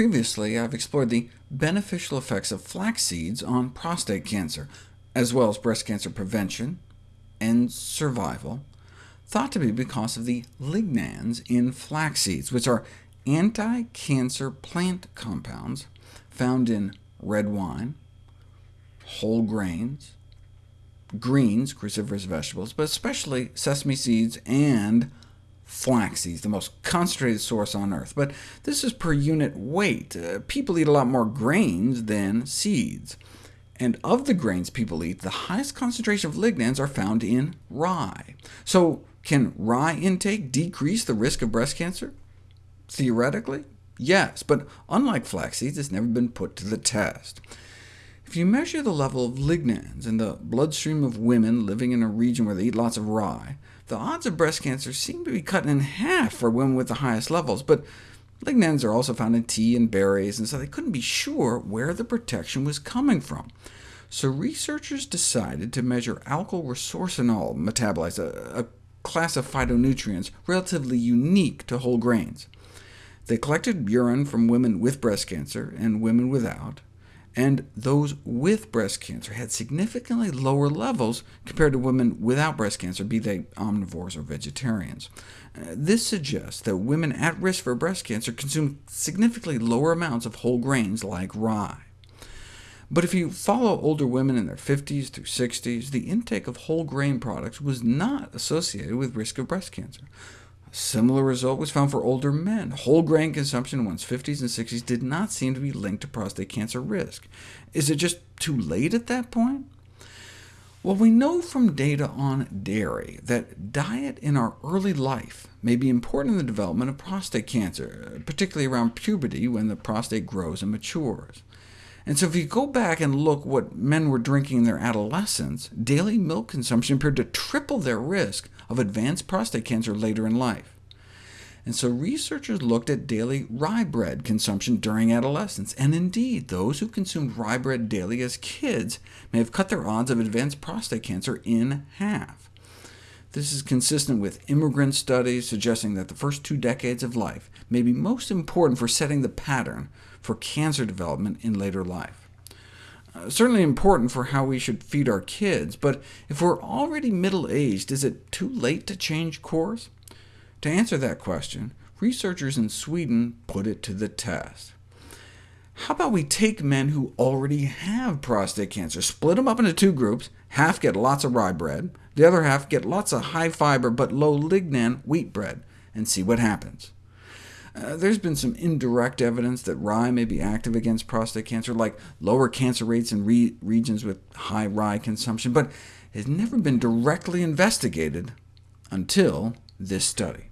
Previously, I've explored the beneficial effects of flax seeds on prostate cancer, as well as breast cancer prevention and survival, thought to be because of the lignans in flax seeds, which are anti-cancer plant compounds found in red wine, whole grains, greens, cruciferous vegetables, but especially sesame seeds and flax seeds, the most concentrated source on Earth. But this is per unit weight. Uh, people eat a lot more grains than seeds. And of the grains people eat, the highest concentration of lignans are found in rye. So can rye intake decrease the risk of breast cancer? Theoretically, yes, but unlike flax seeds, it's never been put to the test. If you measure the level of lignans in the bloodstream of women living in a region where they eat lots of rye, the odds of breast cancer seem to be cut in half for women with the highest levels, but lignans are also found in tea and berries, and so they couldn't be sure where the protection was coming from. So researchers decided to measure alkyl resorcinol metabolites, a, a class of phytonutrients relatively unique to whole grains. They collected urine from women with breast cancer and women without, and those with breast cancer had significantly lower levels compared to women without breast cancer, be they omnivores or vegetarians. Uh, this suggests that women at risk for breast cancer consume significantly lower amounts of whole grains like rye. But if you follow older women in their 50s through 60s, the intake of whole grain products was not associated with risk of breast cancer. Similar result was found for older men. Whole grain consumption in one's 50s and 60s did not seem to be linked to prostate cancer risk. Is it just too late at that point? Well, we know from data on dairy that diet in our early life may be important in the development of prostate cancer, particularly around puberty when the prostate grows and matures. And so if you go back and look what men were drinking in their adolescence, daily milk consumption appeared to triple their risk of advanced prostate cancer later in life. And so researchers looked at daily rye bread consumption during adolescence, and indeed, those who consumed rye bread daily as kids may have cut their odds of advanced prostate cancer in half. This is consistent with immigrant studies suggesting that the first two decades of life may be most important for setting the pattern for cancer development in later life. Uh, certainly important for how we should feed our kids, but if we're already middle-aged, is it too late to change course? To answer that question, researchers in Sweden put it to the test. How about we take men who already have prostate cancer, split them up into two groups, half get lots of rye bread, the other half get lots of high-fiber but low lignan wheat bread, and see what happens. Uh, there's been some indirect evidence that rye may be active against prostate cancer, like lower cancer rates in re regions with high rye consumption, but has never been directly investigated until this study.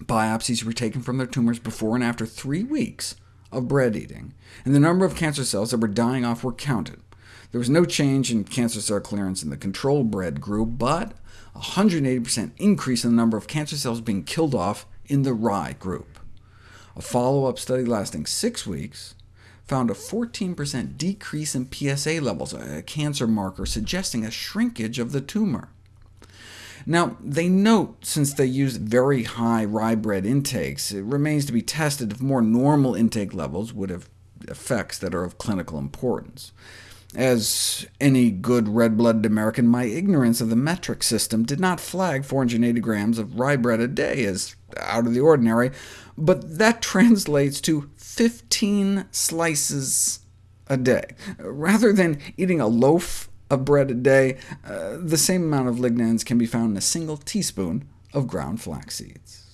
Biopsies were taken from their tumors before and after three weeks of bread eating, and the number of cancer cells that were dying off were counted. There was no change in cancer cell clearance in the control bread group, but a 180% increase in the number of cancer cells being killed off in the rye group. A follow-up study lasting six weeks found a 14% decrease in PSA levels, a cancer marker suggesting a shrinkage of the tumor. Now, they note since they used very high rye bread intakes, it remains to be tested if more normal intake levels would have effects that are of clinical importance. As any good red-blooded American, my ignorance of the metric system did not flag 480 grams of rye bread a day as out of the ordinary, but that translates to 15 slices a day. Rather than eating a loaf of bread a day, uh, the same amount of lignans can be found in a single teaspoon of ground flax seeds.